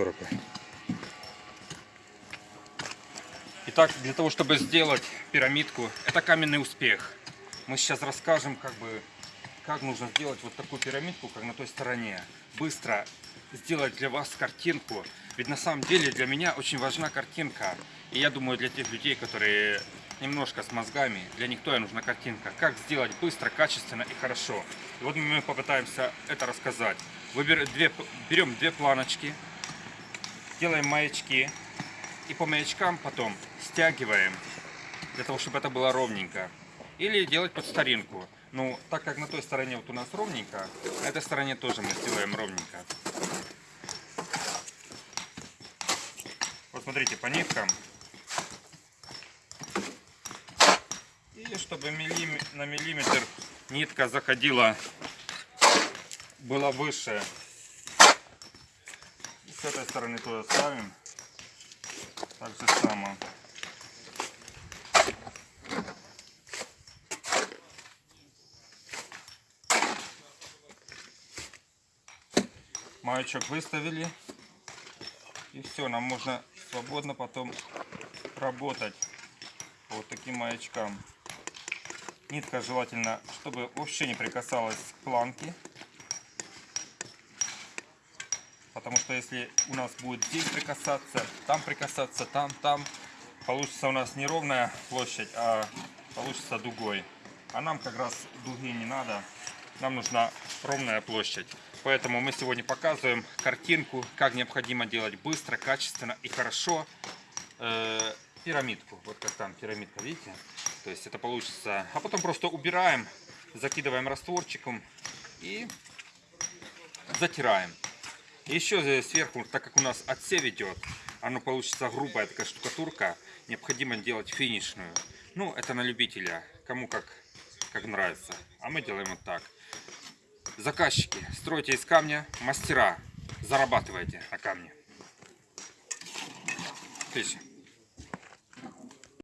штукатурка. Итак, для того, чтобы сделать пирамидку, это каменный успех. Мы сейчас расскажем, как бы, как нужно сделать вот такую пирамидку, как на той стороне. Быстро сделать для вас картинку. Ведь на самом деле для меня очень важна картинка. И я думаю, для тех людей, которые немножко с мозгами, для них тоже нужна картинка. Как сделать быстро, качественно и хорошо. И вот мы попытаемся это рассказать. Две, берем две планочки, делаем маячки. И по маячкам потом стягиваем, для того, чтобы это было ровненько. Или делать под старинку. Ну, так как на той стороне вот у нас ровненько, на этой стороне тоже мы сделаем ровненько. Вот смотрите, по ниткам. И чтобы на миллиметр нитка заходила, была выше. С этой стороны тоже ставим. Так же само. Маячок выставили. И все, нам можно свободно потом работать по вот таким маячкам. Нитка желательно, чтобы вообще не прикасалась к планке. Потому что если у нас будет здесь прикасаться, там прикасаться, там, там, получится у нас не ровная площадь, а получится дугой. А нам как раз дуги не надо, нам нужна ровная площадь. Поэтому мы сегодня показываем картинку, как необходимо делать быстро, качественно и хорошо э, пирамидку. Вот как там пирамидка, видите? То есть это получится. А потом просто убираем, закидываем растворчиком и затираем. Еще сверху, так как у нас отсев идет, оно получится грубая такая штукатурка, необходимо делать финишную. Ну, это на любителя, кому как, как нравится. А мы делаем вот так. Заказчики, стройте из камня, мастера, зарабатывайте на камне. Отлично.